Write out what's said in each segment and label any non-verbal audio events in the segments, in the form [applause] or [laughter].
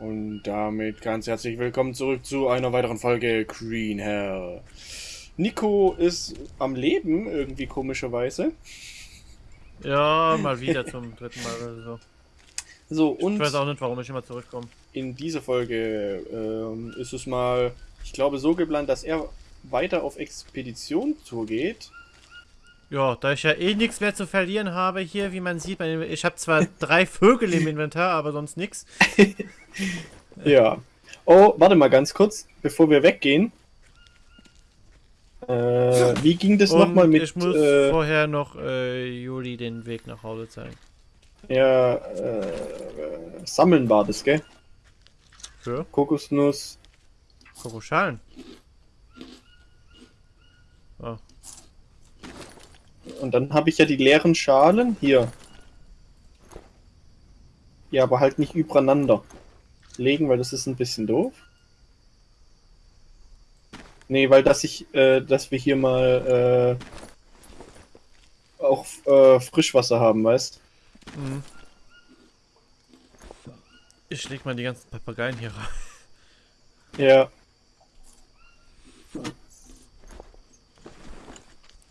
Und damit ganz herzlich willkommen zurück zu einer weiteren Folge Green Hell. Nico ist am Leben, irgendwie komischerweise. Ja, mal wieder zum [laughs] dritten Mal oder so. So, und Ich weiß auch nicht, warum ich immer zurückkomme. in dieser Folge ähm, ist es mal, ich glaube, so geplant, dass er weiter auf Expedition zugeht. Ja, da ich ja eh nichts mehr zu verlieren habe hier, wie man sieht, ich habe zwar [laughs] drei Vögel im Inventar, aber sonst nichts. [laughs] Ja. Oh, warte mal ganz kurz, bevor wir weggehen. Äh, wie ging das nochmal mit ich muss äh, vorher noch äh, Juli den Weg nach Hause zeigen. ja, äh, Sammeln war das, gell? Für Kokosnuss. Kokoschalen. Oh, Und dann habe ich ja die leeren Schalen hier. Ja, aber halt nicht übereinander legen, weil das ist ein bisschen doof. Nee, weil dass ich, äh, dass wir hier mal äh, auch äh, Frischwasser haben, weißt? mhm. Ich leg mal die ganzen Papageien hier rein. Ja.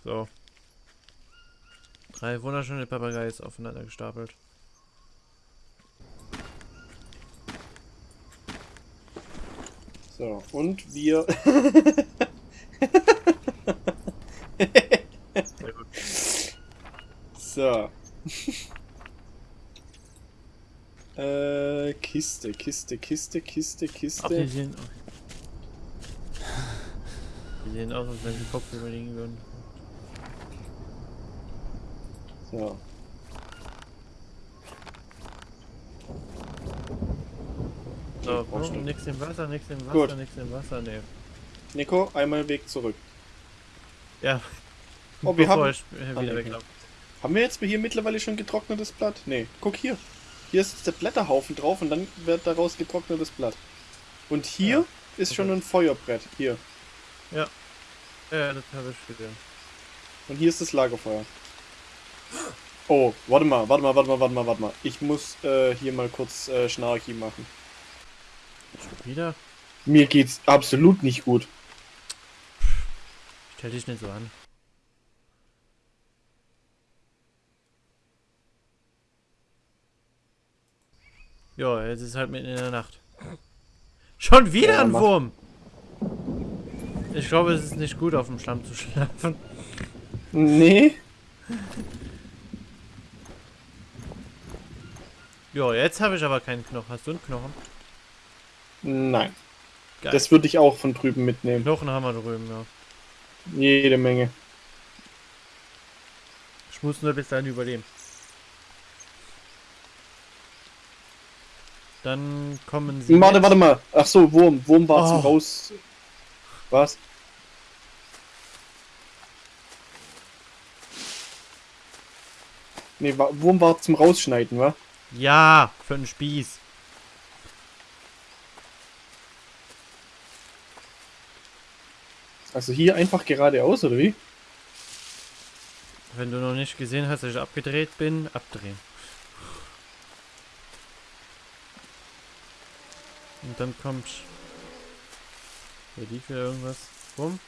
So. Drei wunderschöne Papageies aufeinander gestapelt. So, und wir. [laughs] So. [laughs] äh, Kiste, Kiste, Kiste, Kiste, Ach, die Kiste. sehen. Die sehen aus, als wenn sie Kopf überlegen würden. So. So, nix im Wasser, nix im Wasser, Gut. nix im Wasser, ne. Nico, einmal Weg zurück. Ja. Oh, wir bevor haben- ich äh. Haben wir jetzt hier mittlerweile schon getrocknetes Blatt? Nee. Guck hier. Hier ist der Blätterhaufen drauf und dann wird daraus getrocknetes Blatt. Und hier Ja, ist schon okay. ein Feuerbrett. Hier. Ja, das habe ich gesehen. Und hier ist das Lagerfeuer. Oh, warte mal, warte mal, warte mal, warte mal, warte mal. Ich muss äh, hier mal kurz äh, Schnarchi machen. Schon wieder? Mir geht's absolut nicht gut. Stell dich nicht so an. Ja, jetzt ist halt mitten in der Nacht. Schon wieder Ja, ein mach. Wurm! Ich glaube, es ist nicht gut, auf dem Schlamm zu schlafen. Nee. Ja, jetzt habe ich aber keinen Knochen. Hast du einen Knochen? Nein. Geil. Das würde ich auch von drüben mitnehmen. Knochen haben wir drüben, ja. Jede Menge. Ich muss nur bis dahin überleben. Dann kommen sie. Warte, mit. warte mal. Ach so, Wurm. Wurm war zum Oh. Raus. Was? Wa- Wurm war zum Rausschneiden, wa? Ja, für einen Spieß. Also hier einfach geradeaus, oder wie? Wenn du noch nicht gesehen hast, dass ich abgedreht bin, abdrehen. Und dann kommt. Hier lief wieder irgendwas. Bumm.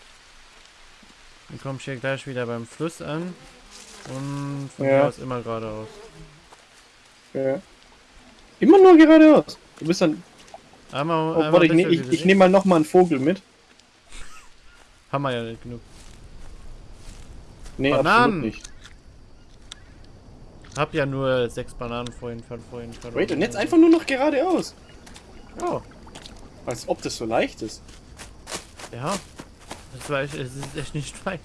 Dann komm ich hier gleich wieder beim Fluss an. Und von Ja. hier aus immer geradeaus. Ja. Immer nur geradeaus. Du bist dann. Einmal, Oh, einmal warte, ich, ne, bisschen ich, ich nehme mal noch mal einen Vogel mit. Haben wir ja nicht genug. Nee, Bananen. nicht. Hab ja nur sechs Bananen vorhin, ver- vorhin verloren. Wait, und jetzt einfach nur noch geradeaus. Oh, Als ob das so leicht ist. ja. Das war echt, es ist echt nicht weit.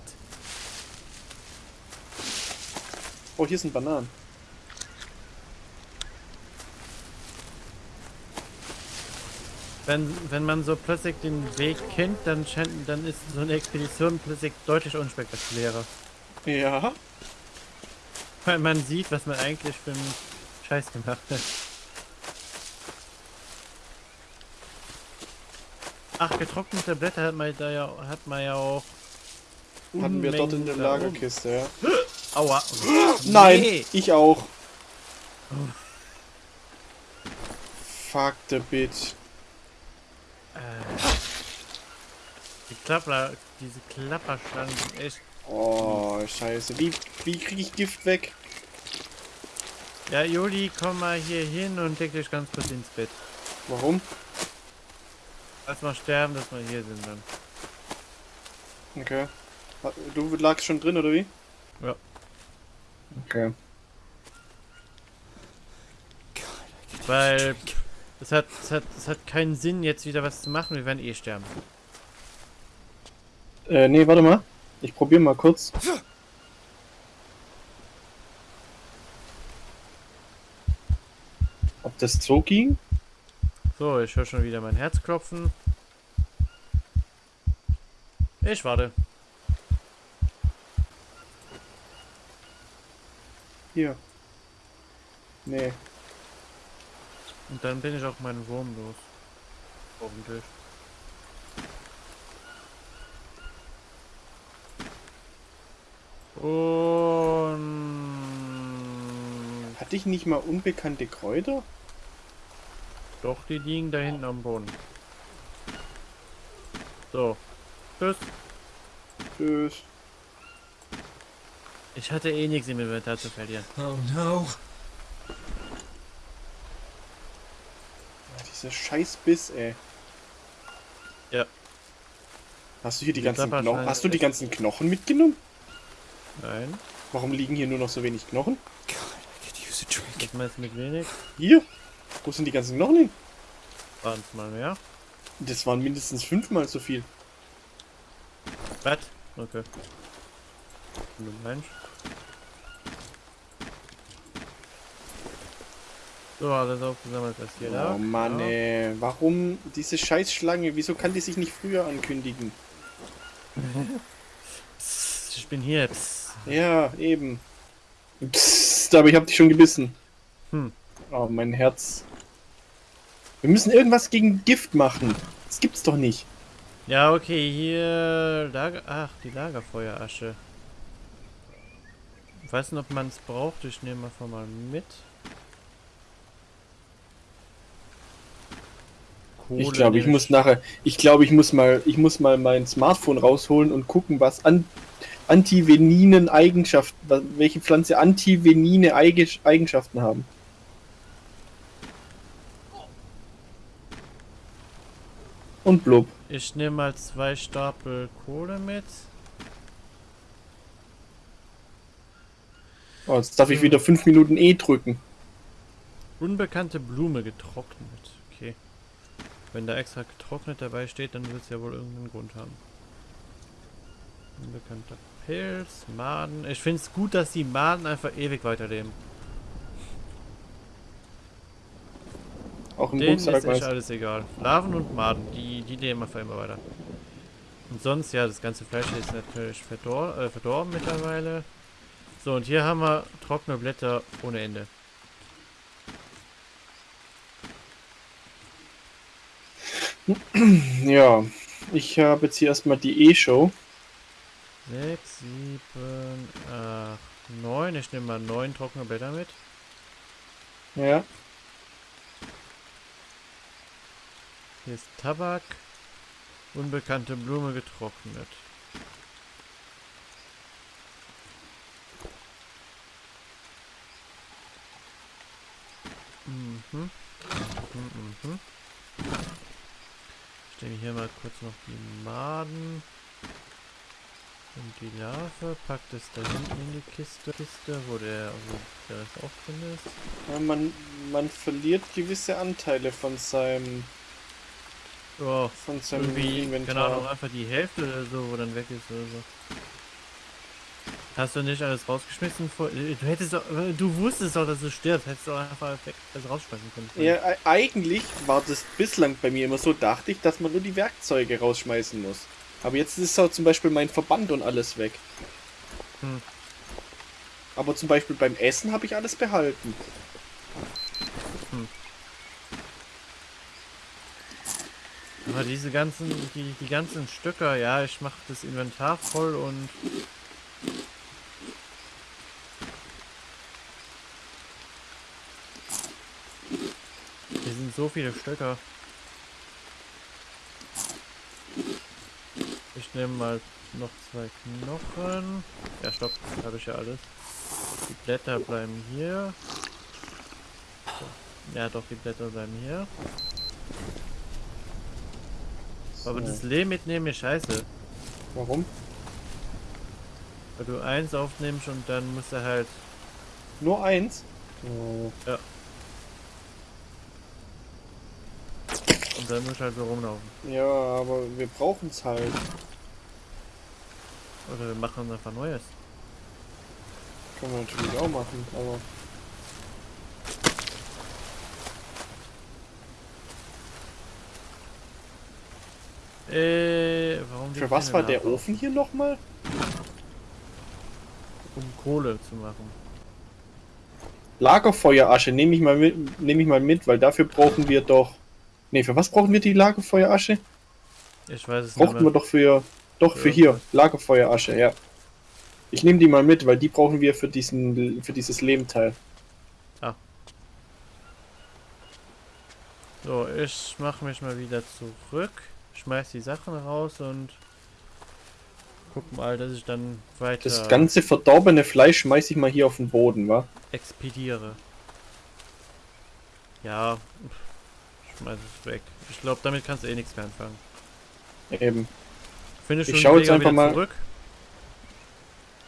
Oh, hier sind Bananen. Wenn, wenn man so plötzlich den Weg kennt, dann, dann ist so eine Expedition plötzlich deutlich unspektakulärer. Ja. Weil man sieht, was man eigentlich für einen Scheiß gemacht hat. Ach, getrocknete Blätter hat man da ja, hat man ja auch. Hatten wir dort in der. Lagerkiste, ja. Aua. [gasps] Nein, Nee. ich auch. fuck the bit. Äh, die Klapper, diese Klapperschlangen sind echt. Oh, scheiße. Wie, wie kriege ich Gift weg? Ja, Juli, komm mal hier hin und leg dich ganz kurz ins Bett. Warum? Lass mal sterben, dass wir hier sind dann. Okay. Du lagst schon drin, oder wie? Ja. Okay. Weil es hat, es hat, es hat keinen Sinn, jetzt wieder was zu machen. Wir werden eh sterben. Äh, nee, warte mal. Ich probiere mal kurz. Ob das so ging? So, ich höre schon wieder mein Herz klopfen. Ich warte. Hier. Nee. Und dann bin ich auch meinen Wurm los. Hoffentlich. Und Hatte ich nicht mal unbekannte Kräuter? doch, die liegen da hinten am Boden. So. Tschüss. Tschüss. Ich hatte eh nichts im Inventar zu verlieren. Oh no. Ah, Dieser scheiß Biss, ey. Ja. Hast du hier die ganzen Knochen? Hast du die ganzen Knochen mitgenommen? Nein. Warum liegen hier nur noch so wenig Knochen? God, I could use a drink. Das meinst du mit wenig? Hier? Wo sind die ganzen Knochen hin? Waren es mal mehr? Das waren mindestens fünfmal so viel. Was? Okay. Du Mensch. So, alles aufgesammelt, was hier da. Oh Mann, Ja. ey. Warum diese Scheißschlange? Wieso kann die sich nicht früher ankündigen? [laughs] Ich bin hier. Psst. Ja, eben. Psst, aber ich hab dich schon gebissen. Hm. Oh, mein Herz. Wir müssen irgendwas gegen Gift machen. Das gibt's doch nicht. Ja, okay, hier Lager. Ach, die Lagerfeuerasche. Ich weiß nicht, ob man es braucht. Ich nehme einfach mal mit. Ich Kohle glaube, ich muss nachher, ich glaube, ich muss mal, ich muss mal mein Smartphone rausholen und gucken, was an antiveninen Eigenschaften, welche Pflanze antivenine Eige- Eigenschaften haben. Und blub. Ich nehme mal zwei Stapel Kohle mit. Oh, jetzt darf ich wieder fünf Minuten E drücken. Unbekannte Blume getrocknet. Okay. Wenn da extra getrocknet dabei steht, dann wird es ja wohl irgendeinen Grund haben. Unbekannter Pilz, Maden. Ich finde es gut, dass die Maden einfach ewig weiterleben. Auch im Denen ist Rucksack, echt weißt alles egal. Larven und Maden, die, die leben einfach immer weiter. Und sonst, ja, das ganze Fleisch ist natürlich verdor äh, verdorben mittlerweile. So, und hier haben wir trockene Blätter ohne Ende. Ja, ich habe jetzt hier erstmal die E-Show. 6, 7, 8, 9. Ich nehme mal 9 trockene Blätter mit. Ja. Hier ist Tabak. Unbekannte Blume getrocknet. Mhm. Mhm, mhm. Ich nehme hier mal kurz noch die Maden. Und die Larve packt es da hinten in die Kiste, Kiste wo der, wo der Rest auch drin ist. ja man, man verliert gewisse Anteile von seinem, Ja, von seinem irgendwie, Inventar. keine Ahnung, einfach die Hälfte oder so, wo dann weg ist oder so. Hast du nicht alles rausgeschmissen? Vor, äh, du hättest doch, äh, du wusstest doch, dass du stirbst, hättest du einfach also rausschmeißen können. Ja, e- eigentlich war das bislang bei mir immer so, dachte ich, dass man nur die Werkzeuge rausschmeißen muss. Aber jetzt ist auch zum Beispiel mein Verband und alles weg. Hm. Aber zum Beispiel beim Essen habe ich alles behalten. Aber diese ganzen, die, die ganzen Stöcker, ja, ich mache das Inventar voll und hier sind so viele Stöcker. Nehme mal noch zwei Knochen. Ja, stopp, habe ich ja alles. Die Blätter bleiben hier. Ja, doch, die Blätter bleiben hier. Aber So. das Lehm mitnehmen ist scheiße. Warum? Weil du eins aufnimmst und dann musst du halt. Nur eins? Oh. Und dann musst du halt so rumlaufen. Ja, aber wir brauchen es halt. Oder wir machen einfach Neues. Können wir natürlich auch machen, aber. Äh, warum Für was war der? Ofen hier nochmal? Um Kohle zu machen. Lagerfeuerasche nehme ich mal mit, nehme ich mal mit, weil dafür brauchen wir doch. Ne, für was brauchen wir die Lagerfeuerasche? Ich weiß es Brauchten nicht wir mehr. doch für. Doch, für Ja. hier. Lagerfeuerasche, ja. Ich nehme die mal mit, weil die brauchen wir für diesen für dieses Lehmteil. So, ich mache mich mal wieder zurück. Schmeiß die Sachen raus und guck mal, dass ich dann weiter Das ganze verdorbene Fleisch schmeiß ich mal hier auf den Boden, wa? expediere. Ja, schmeiß es weg. Ich glaube, damit kannst du eh nichts mehr anfangen. Eben. Findest Ich du den schau jetzt einfach mal- zurück?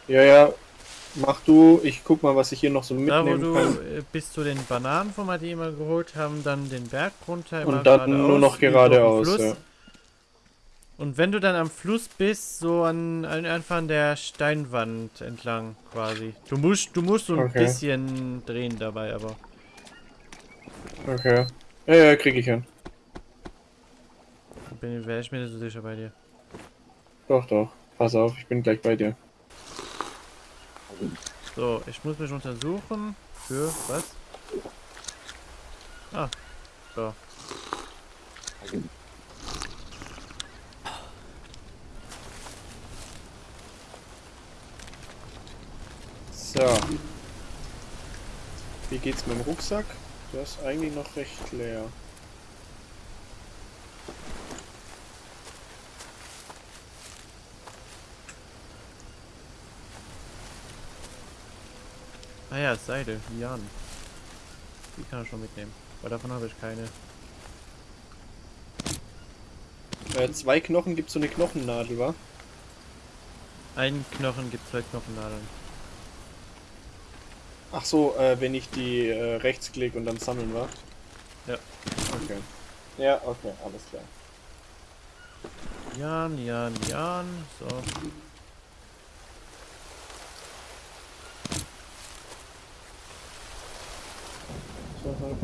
Ja, ja. Mach du, ich guck mal, was ich hier noch so Da, wo mitnehmen du kann. äh, bis zu den Bananen von die immer geholt haben, dann den Berg runter. immer Und dann nur noch geradeaus, ja. Und wenn du dann am Fluss bist, so an, an einfach an der Steinwand entlang quasi. Du musst, du musst so ein Okay. bisschen drehen dabei, aber. Okay. Ja, ja, krieg ich hin. Bin wäre ich mir nicht so sicher bei dir. Doch, doch. Pass auf, ich bin gleich bei dir. So, ich muss mich untersuchen. Für was? Ah. So. So. Wie geht's mit dem Rucksack? Der ist eigentlich noch recht leer. Ah ja, Seide, Jan. Die kann ich schon mitnehmen. Weil davon habe ich keine. Äh, zwei Knochen gibt's so eine Knochennadel, wa? Ein Knochen gibt zwei Knochennadeln. Ach so, äh, wenn ich die äh, rechtsklick und dann sammeln, wa? Ja. Okay. Ja, okay, alles klar. Jan, Jan, Jan. So, halt.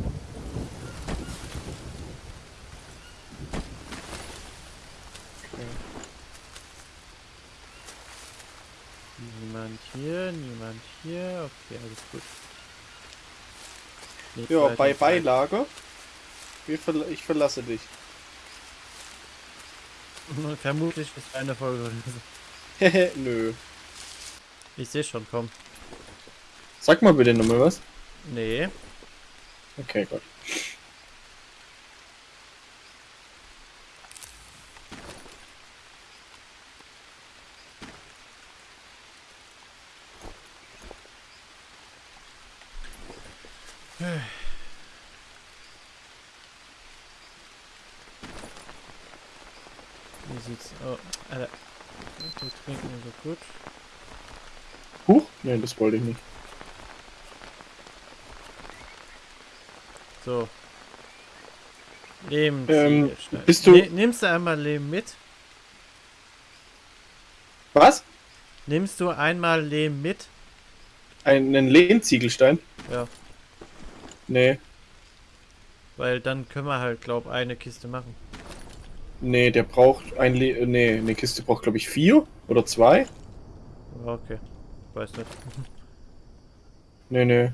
Okay. Niemand hier, niemand Okay, alles gut. Nichts Ja, bei. Wir verla ich verlasse dich. [laughs] Vermutlich ist eine Folge. Hehe, [laughs] nö. Ich sehe schon, komm. Sag mal bitte nochmal was. Nee. Okay, gut. Wie sieht's Oh, Alter. Okay, trinken ist so gut. Huch? Nee, das wollte ich nicht. So. Lehm. Ähm, bist du- Ne, nimmst du einmal Lehm mit? Was? Nimmst du einmal Lehm mit? Einen Lehmziegelstein? Ja. Nee. Weil dann können wir halt, glaub, eine Kiste machen. Nee, der braucht ein Le Nee, eine Kiste braucht glaube ich vier oder zwei. Okay. Weiß nicht. [laughs] Nee, nee.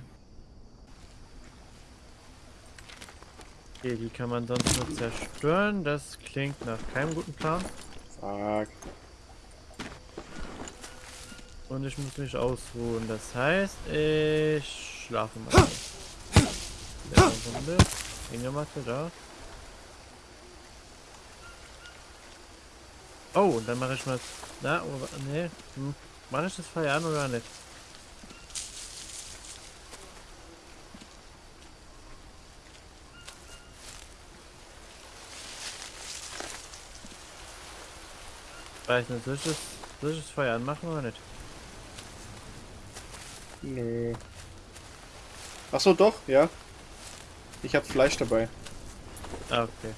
Okay, die kann man sonst nur zerstören. Das klingt nach keinem guten Plan. Fuck. Und ich muss mich ausruhen. Das heißt, ich schlafe mal. Runde. Hängematte da. Oh, und dann mache ich mal. Na, oder, nee. Hm. Mache ich das Feuer an oder nicht? Weiß nicht, soll ich das, soll ich das Feuer anmachen oder nicht? Nö. Ach so, doch, ja. Ich habe Fleisch dabei. Ah, okay.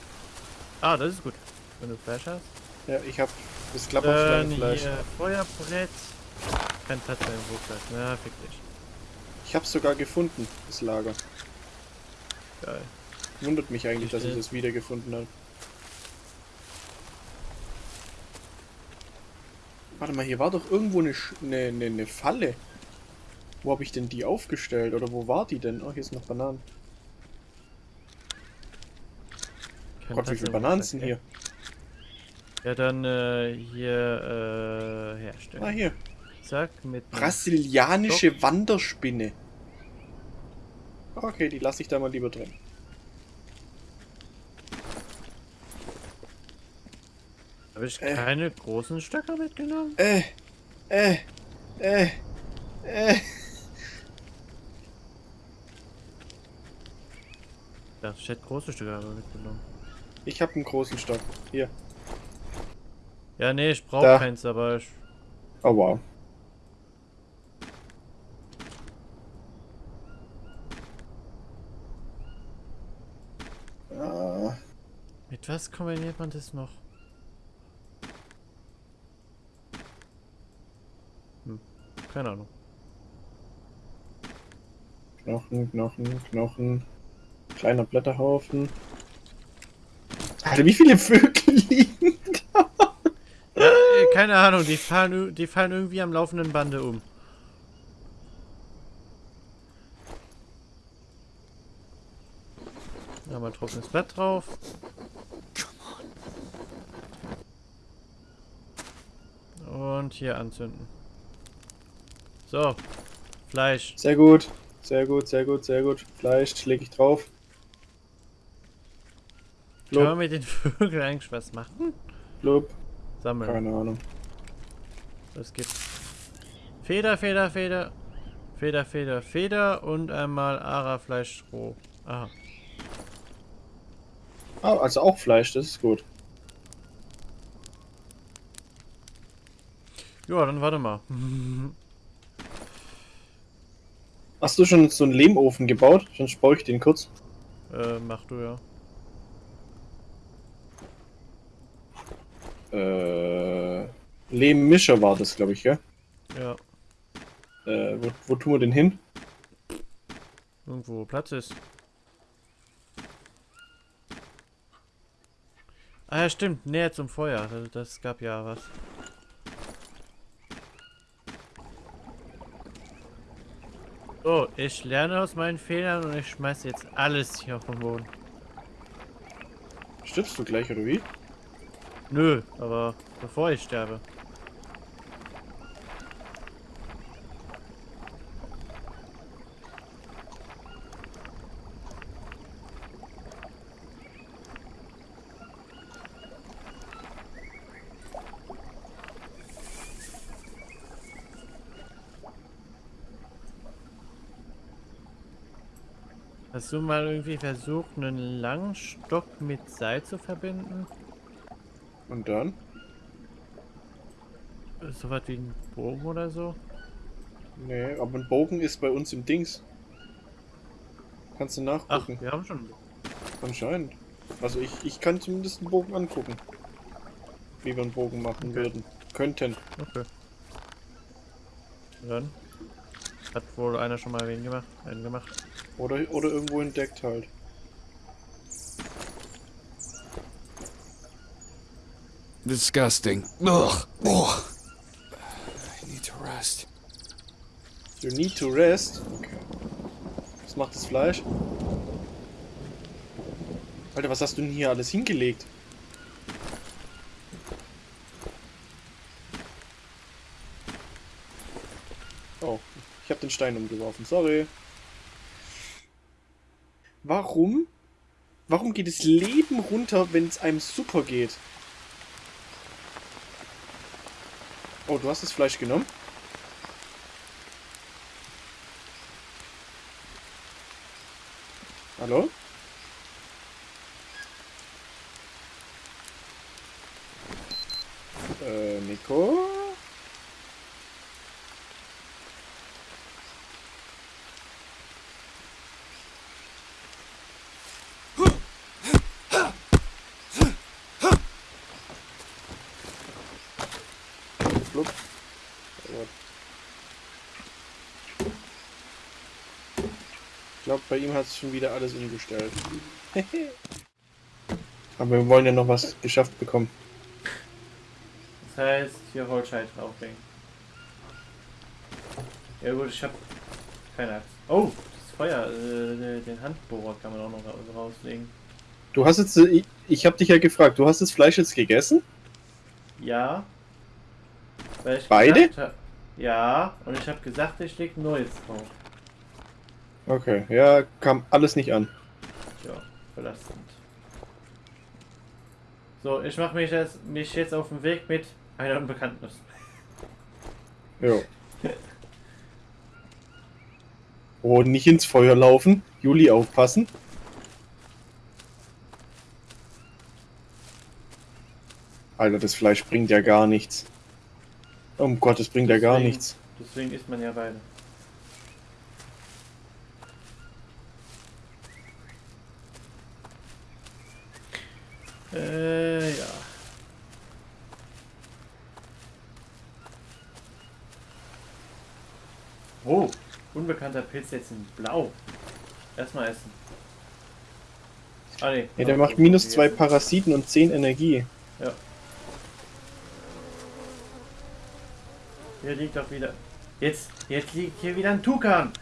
Ah, das ist gut. Wenn du Fleisch hast. Ja, ich habe das Dann Klapperschlangenfleisch. hier Feuerbrett. Kein Platz mehr im Rucksack. Na, fick dich. Ich habe sogar gefunden, das Lager. Geil. Wundert mich eigentlich, dass ich das wiedergefunden habe. Warte mal, hier war doch irgendwo eine, eine, eine, eine Falle. Wo habe ich denn die aufgestellt? Oder wo war die denn? Oh, hier ist noch Bananen. Kein Gott, wie viele Bananen sind hier? Ja, dann äh, hier äh, herstellen. Ah, hier. Zack, mit. Brasilianische Wanderspinne. Okay, die lasse ich da mal lieber drin. Habe ich Äh. keine großen Stöcker mitgenommen? Äh, äh, äh, äh. Ja, ich hätte große Stöcker mitgenommen. Ich habe einen großen Stock. Hier. Ja, nee, ich brauche keins, aber ich. Oh wow. Mit was kombiniert man das noch? Hm, keine Ahnung. Knochen, Knochen, Knochen. Kleiner Blätterhaufen. Alter, wie viele Vögel [laughs] liegen? Ja, äh, keine Ahnung, die fallen, die fallen irgendwie am laufenden Bande um. Da mal trockenes Blatt drauf. Und hier anzünden. So. Fleisch. Sehr gut. Sehr gut, sehr gut, sehr gut. Fleisch lege ich drauf. Können wir Lob, mit den [laughs] Vögeln eigentlich was machen? Lob. Sammeln. Keine Ahnung. Es gibt Feder, Feder, Feder, Feder, Feder, Feder und einmal Ara-Fleisch roh. Aha. Ah, also auch Fleisch, das ist gut. Ja, dann warte mal. Hast du schon so einen Lehmofen gebaut? Sonst baue ich den kurz. äh, mach du ja. Äh, Lehmmischer war das, glaube ich, gell? Ja. Äh, wo, wo tun wir den hin? Irgendwo wo Platz ist. Ah ja, stimmt. Näher zum Feuer. Das, gab ja was. So, ich lerne aus meinen Fehlern und ich schmeiße jetzt alles hier auf den Boden. Stirbst du gleich, oder wie? Nö, aber bevor ich sterbe. Hast du mal irgendwie versucht, einen langen Stock mit Seil zu verbinden? Und dann? So was wie ein Bogen oder so? Nee, aber ein Bogen ist bei uns im Dings. Kannst du Ach, nachgucken. wir haben schon einen Bogen. Anscheinend. Also ich, ich kann zumindest einen Bogen angucken. Wie wir einen Bogen machen Okay. würden. Könnten. Okay. Und Dann hat wohl einer schon mal wen gemacht, einen gemacht. Oder, oder irgendwo entdeckt halt. Disgusting. Ugh. Ugh. I need to rest. You need to rest. Okay. Was macht das Fleisch? Alter, was hast du denn hier alles hingelegt? Oh, ich habe den Stein umgeworfen. Sorry. Warum warum geht das Leben runter, wenn es einem super geht? Oh, du hast das Fleisch genommen? Hallo? Äh, Nico? Flup. Ja. Ich glaube, bei ihm hat es schon wieder alles umgestellt. [laughs] Aber wir wollen ja noch was geschafft bekommen. Das heißt, hier Holzscheit drauflegen. Ja gut, ich hab keine Axt. Oh, das Feuer, äh, den Handbohrer kann man auch noch ra- rauslegen. Du hast jetzt, äh, ich, ich habe dich ja gefragt, du hast das Fleisch jetzt gegessen? Ja. Weil ich Beide? hab- ja, und ich habe gesagt, ich leg neues drauf. Okay, ja, kam alles nicht an. Tja, belastend. So, ich mache mich, jetzt- mich jetzt auf den Weg mit einer Unbekannten. Jo. Oh, nicht ins Feuer laufen. Juli aufpassen. Alter, das Fleisch bringt ja gar nichts. Um Gottes, bringt ja gar Deswegen- nichts. Deswegen isst man ja beide. Äh, ja. Oh, unbekannter Pilz jetzt in Blau. Erstmal essen. Ah, nee. Ja, der macht minus zwei. Parasiten und 10 Energie. Hier liegt doch wieder. Jetzt, jetzt liegt hier wieder ein Tukan.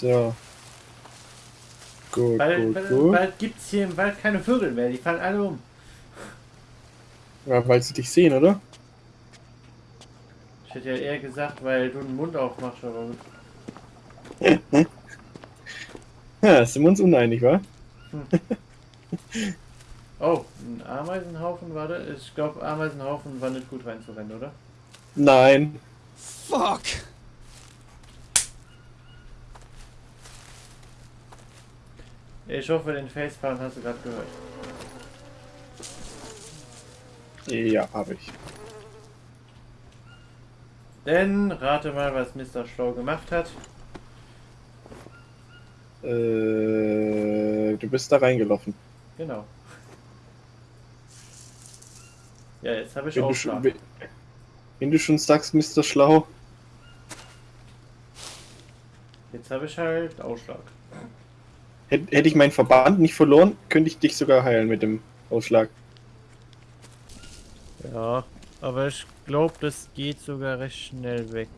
So. Gut, Bald, gut, bald, gut. bald gibt es hier im Wald keine Vögel mehr. Die fallen alle um. Ja, weil sie dich sehen, oder? Ich hätte ja eher gesagt, weil du den Mund aufmachst, aber gut. [laughs] Ja, sind wir uns uneinig, wa? Oh, ein Ameisenhaufen war da? Ich glaube, Ameisenhaufen war nicht gut reinzurennen, oder? Nein. Fuck! Ich hoffe, den Facepalm hast du gerade gehört. Ja, habe ich. Denn rate mal, was Mr. Schlau gemacht hat. Äh, du bist da reingelaufen. Genau. Ja, jetzt habe ich Wenn Aufschlag. schon, wenn- wenn du schon sagst, Mr. Schlau. Jetzt habe ich halt Ausschlag. Hätte ich meinen Verband nicht verloren, könnte ich dich sogar heilen mit dem Ausschlag. Ja, aber ich glaube, das geht sogar recht schnell weg.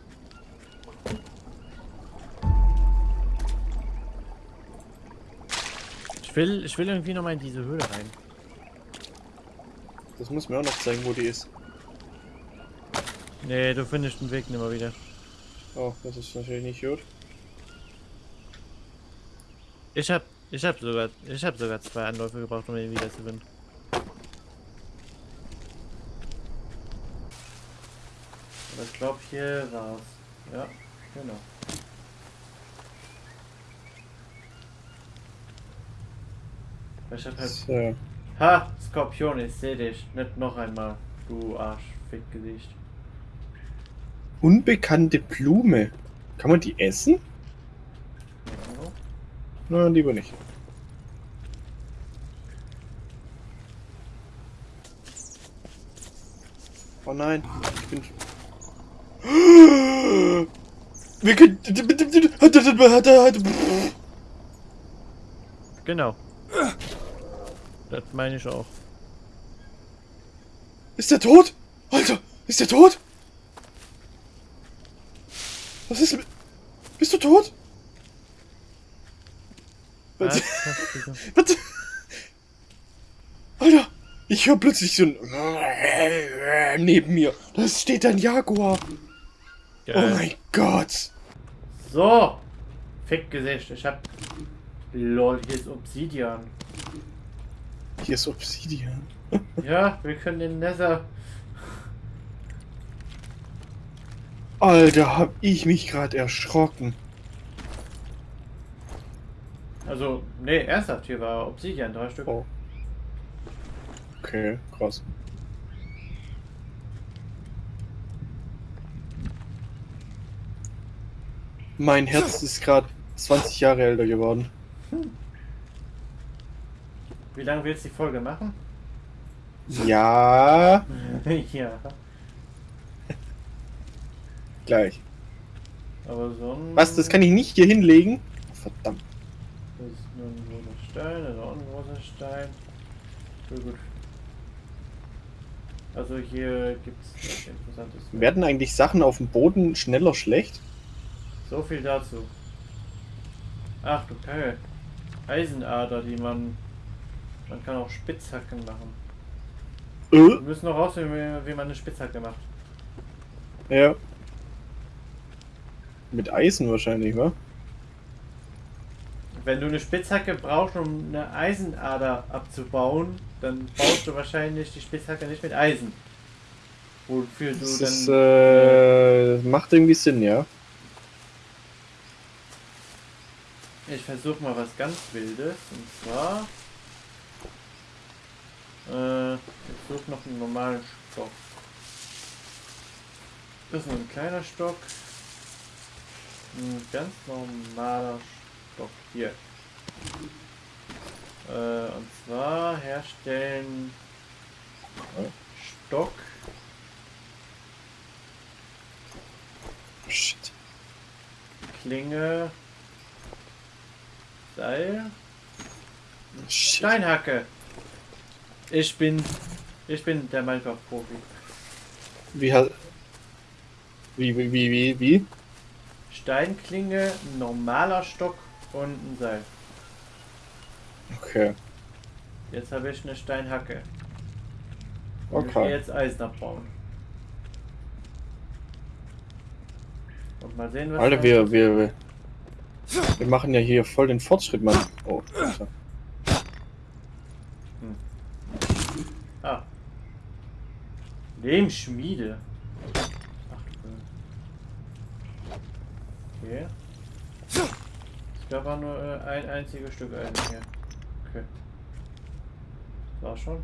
Ich will, ich will irgendwie noch mal in diese Höhle rein. Das muss mir auch noch zeigen, wo die ist. Nee, du findest den Weg nicht mehr wieder. Oh, das ist natürlich nicht gut. Ich hab, ich hab sogar, ich hab sogar zwei Anläufe gebraucht, um ihn wieder zu finden. Aber ich glaube hier war's. Ja, genau. Ich hab halt. So. Ha! Skorpion, ich seh dich. Nicht noch einmal. Du Arschfickgesicht. Unbekannte Blume. Kann man die essen? Nein, lieber nicht. Oh nein, ich bin. [gasps] Wir können. Genau. Das meine ich auch. Ist der tot? Alter, ist der tot? Was ist mit... Bist du tot? Was Was? Alter, ich höre plötzlich so ein... Neben mir. Da steht ein Jaguar. Oh mein Gott! So! Fickgesicht, ich hab. Lol, hier ist Obsidian. Hier ist Obsidian. [laughs] Ja, wir können den Nether. Alter, hab ich mich gerade erschrocken. Also, nee, ernsthaft, hier war Obsidian, drei Stück. Oh. Okay, krass. Mein Herz ist gerade 20 Jahre älter geworden. Wie lange willst du die Folge machen? Ja, [laughs] ja. gleich. Aber so ein. Was, das kann ich nicht hier hinlegen? Verdammt. Nur ein großer Stein, auch ein großer Stein. So gut. Also hier gibt es was Interessantes. Werden eigentlich Sachen auf dem Boden schneller schlecht? So viel dazu. Ach du Kacke. Eisenader, die man. Man kann auch Spitzhacken machen. Wir Äh? müssen noch rausfinden, wie, wie man eine Spitzhacke macht. Ja. Mit Eisen wahrscheinlich, wa? Wenn du eine Spitzhacke brauchst, um eine Eisenader abzubauen, dann baust du wahrscheinlich die Spitzhacke nicht mit Eisen. Wofür du Das dann. ist, äh, macht irgendwie Sinn, ja. Ich versuche mal was ganz Wildes. Und zwar. Äh, ich suche noch einen normalen Stock. Das ist nur ein kleiner Stock. Ein ganz normaler Stock. Hier. Äh, und zwar herstellen Stock. Shit. Klinge. Seil. Shit. Steinhacke. Ich bin. Ich bin der Minecraft-Profi. Wie hat. Wie, wie, wie, wie? Steinklinge, ein normaler Stock und ein Seil. Okay. Jetzt habe ich eine Steinhacke. Und ich Okay. gehe jetzt Eisen abbauen. Und mal sehen, was. Alter, wir, wir, wir. Wir machen ja hier voll den Fortschritt, Mann. Oh, Alter. Ah. Lehmschmiede. Ach Böse. Okay. Gab auch nur äh, ein einziges Stück Eisen hier. Okay. War schon.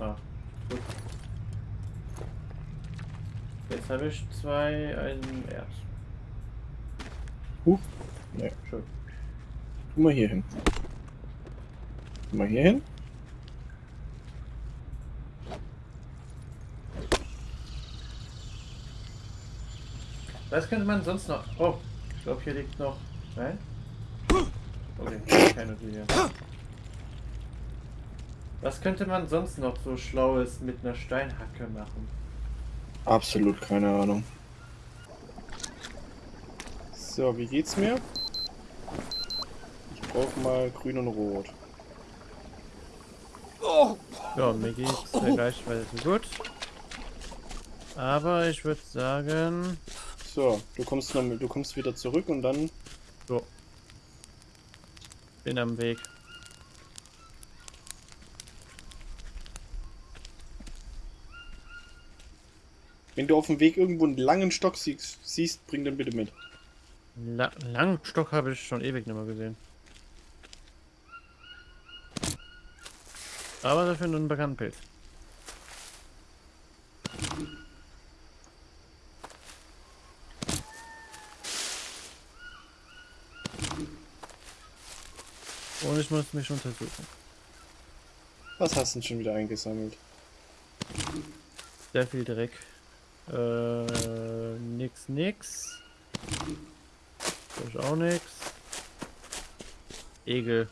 Ah, gut. Jetzt habe ich zwei Eisenerz. Huch. Nee. Schön. Tu mal hier hin. Tu mal hier hin. Was könnte man sonst noch? Oh, ich glaube hier liegt noch. Nein? Okay, keine Idee. Was könnte man sonst noch so Schlaues mit einer Steinhacke machen? Absolut keine Ahnung. So, wie geht's mir? Ich brauche mal grün und rot. Ja, mir geht's vergleichsweise gut. Aber ich würde sagen. So, du kommst noch, du kommst wieder zurück und dann So. Bin am Weg. Wenn du auf dem Weg irgendwo einen langen Stock siehst, siehst bring den bitte mit. La Langstock habe ich schon ewig nicht mehr gesehen. Aber dafür einen bekannten Pilz. Und ich muss mich untersuchen. Was hast du denn schon wieder eingesammelt? Sehr viel Dreck. Äh, nix, nix. Ist auch nix. Egel.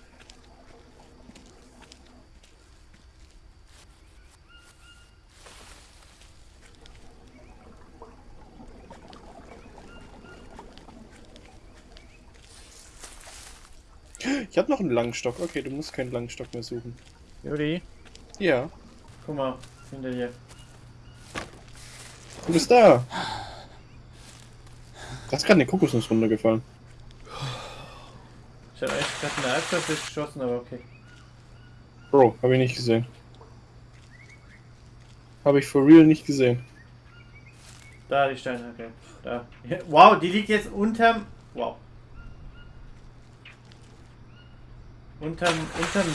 Ich habe noch einen langen Stock. Okay, du musst keinen langen Stock mehr suchen. Juri, Ja. guck mal, hinter dir. Du bist da. Da ist gerade eine Kokosnuss runtergefallen. Ich habe echt gerade eine Halbzeit geschossen, aber okay. Bro, habe ich nicht gesehen. Habe ich for real nicht gesehen. Da die Steinhacke. Da. Wow, die liegt jetzt unterm. Wow. Unterm. Unterm.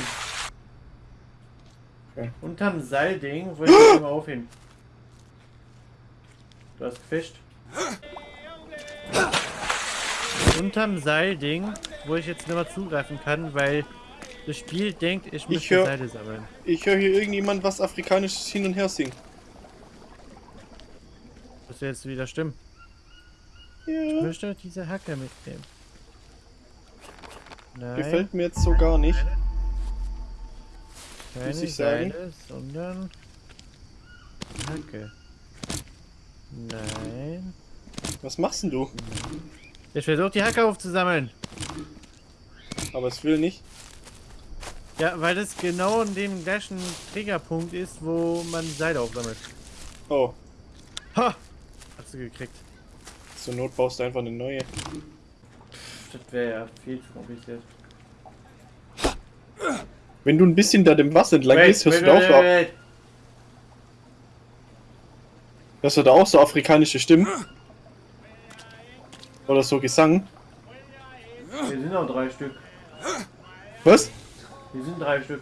Okay. Unterm Seilding, wo ich jetzt immer aufheben. Du hast gefischt. Unterm Seilding, wo ich jetzt nicht mehr zugreifen kann, weil das Spiel denkt, ich müsste hör- Seile sammeln. Ich höre hier irgendjemand was Afrikanisches hin und her singen. Das wird jetzt wieder stimmen. Ich Ja. möchte diese Hacke mitnehmen. Nein. Gefällt mir jetzt so gar nicht. Keine muss ich sagen. Seile, sondern Hacke. Nein. Was machst denn du? Ich versuche die Hacke aufzusammeln. Aber es will nicht. Ja, weil das genau in dem gleichen Triggerpunkt ist, wo man Seile aufsammelt. Oh, Ha! Hast du gekriegt. zur Not baust du einfach eine neue. Das wäre ja viel zu kompliziert. Wenn du ein bisschen da dem Wasser entlang Wait, gehst, hörst wait, du da auch wait, so, wait, wait. hörst du da auch so afrikanische Stimmen? Oder so Gesang? Wir sind noch drei Stück. Was? Wir sind drei Stück.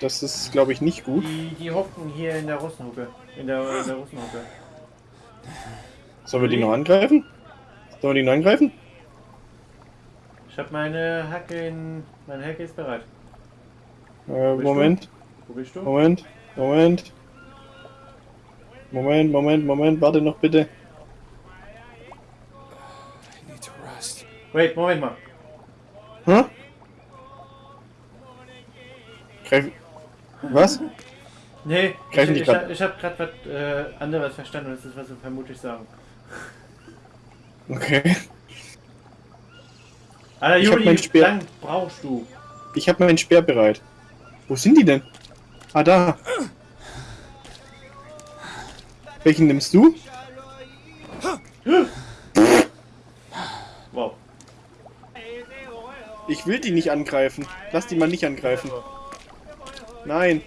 Das ist, glaube ich, nicht gut. Die, die hocken hier in der Russenhucke. In der, in der Russenhucke. Sollen wir die noch angreifen? Sollen wir die noch angreifen? Ich habe meine Hacke in. Meine Hacke ist bereit. Äh, Bist Moment, Wo bist du? Moment, Moment. Moment, Moment, Moment, warte noch bitte. I need to rest. Wait, Moment mal. Hä? Greif. Was? Nee, ich, Greifen ich, ich, grad. ich habe gerade was äh, anderes verstanden. Das ist, was wir vermutlich sagen. Okay. Alter, Ich hab Juli, mein Speer. lang brauchst du? Ich habe meinen Speer bereit. Wo sind die denn? Ah, da. Welchen nimmst du? Wow. Ich will die nicht angreifen. Lass die mal nicht angreifen. Nein,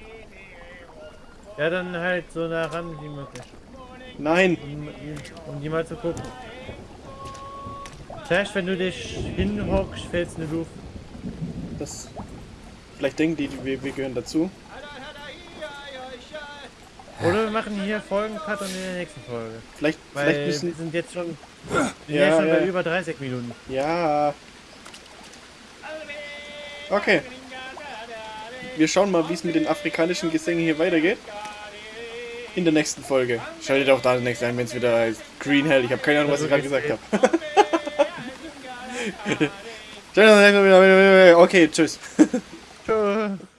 Ja, dann halt so nah ran wie möglich. nein. Um, um die mal zu gucken. Vielleicht, wenn du dich hinhockst, fällst du die Luft. Das. Vielleicht denken die, wir, wir gehören dazu. Oder wir machen hier Folgencut und in der nächsten Folge. Vielleicht, Weil vielleicht wir müssen. sind jetzt schon, wir Ja, jetzt schon ja. bei über 30 Minuten. Ja. Okay. Wir schauen mal, wie es mit den afrikanischen Gesängen hier weitergeht. In der nächsten Folge. Schaltet auch da nächstes ein, wenn es wieder heißt Green Hell. Ich habe keine Ahnung, was ich gerade gesagt habe. [laughs] Okay, tschüss. [laughs] [laughs] Tschö.